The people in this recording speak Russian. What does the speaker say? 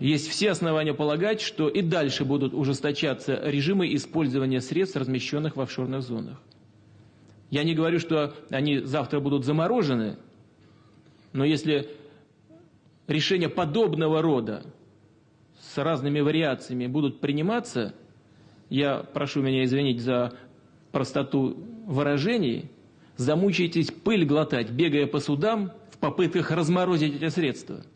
есть все основания полагать, что и дальше будут ужесточаться режимы использования средств, размещенных в офшорных зонах. Я не говорю, что они завтра будут заморожены, но если решения подобного рода с разными вариациями будут приниматься, я прошу меня извинить за простоту выражений, замучаетесь пыль глотать, бегая по судам в попытках разморозить эти средства –